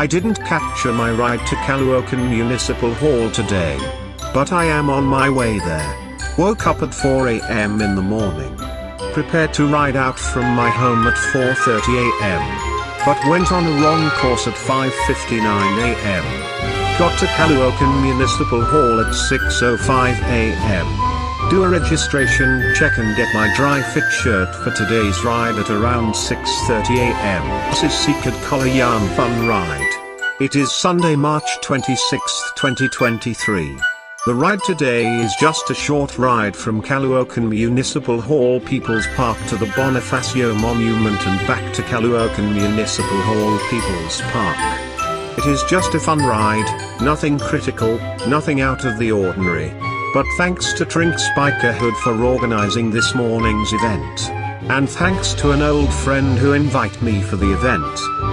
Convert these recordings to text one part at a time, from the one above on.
I didn't capture my ride to Caloocan Municipal Hall today. But I am on my way there. Woke up at 4 am in the morning. Prepared to ride out from my home at 4.30 am. But went on a wrong course at 5.59 am. Got to Caloocan Municipal Hall at 6.05 am do a registration check and get my dry fit shirt for today's ride at around 6.30am. This is Secret Collar Yarn Fun Ride. It is Sunday, March 26, 2023. The ride today is just a short ride from Caloocan Municipal Hall People's Park to the Bonifacio Monument and back to Caloocan Municipal Hall People's Park. It is just a fun ride, nothing critical, nothing out of the ordinary. But thanks to Trink Spikerhood for organizing this morning's event. And thanks to an old friend who invite me for the event.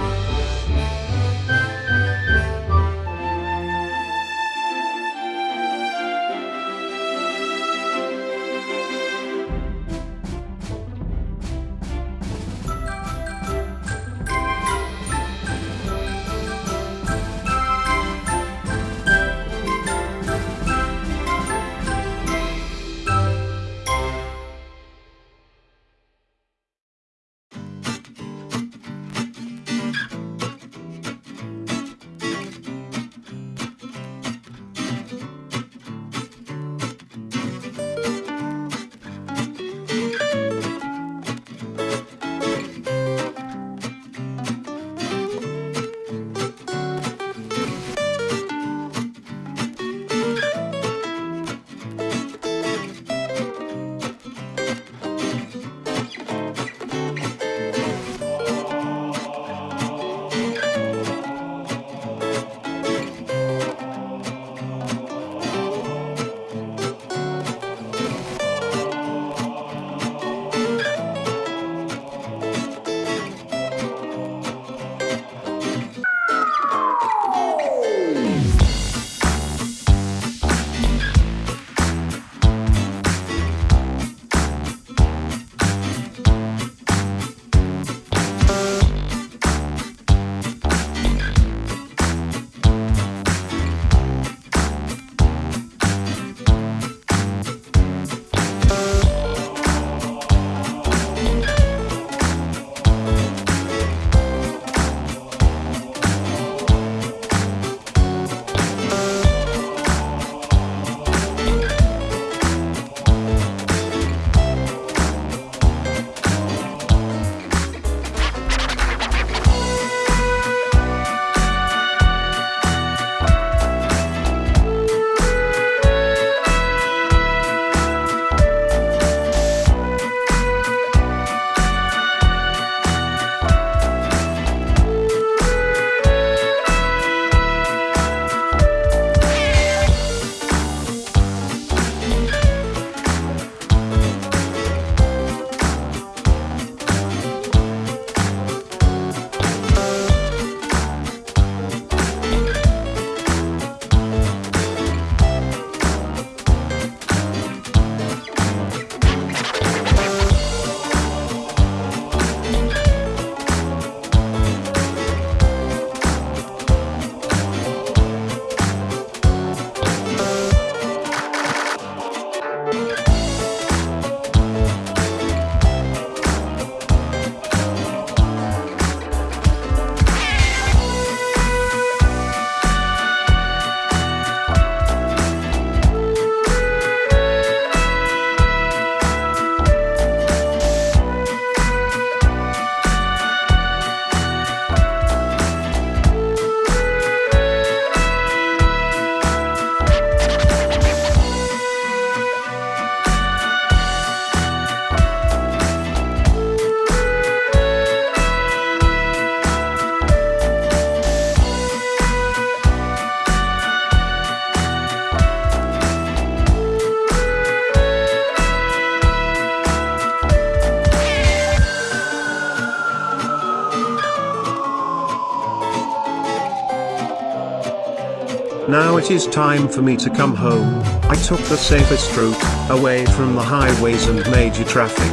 Now it is time for me to come home. I took the safest route, away from the highways and major traffic.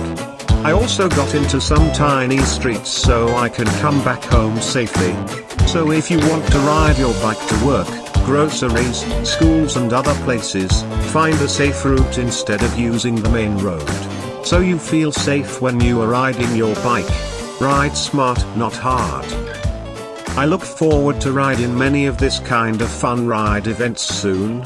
I also got into some tiny streets so I can come back home safely. So if you want to ride your bike to work, groceries, schools and other places, find a safe route instead of using the main road. So you feel safe when you are riding your bike. Ride smart, not hard. I look forward to riding many of this kind of fun ride events soon.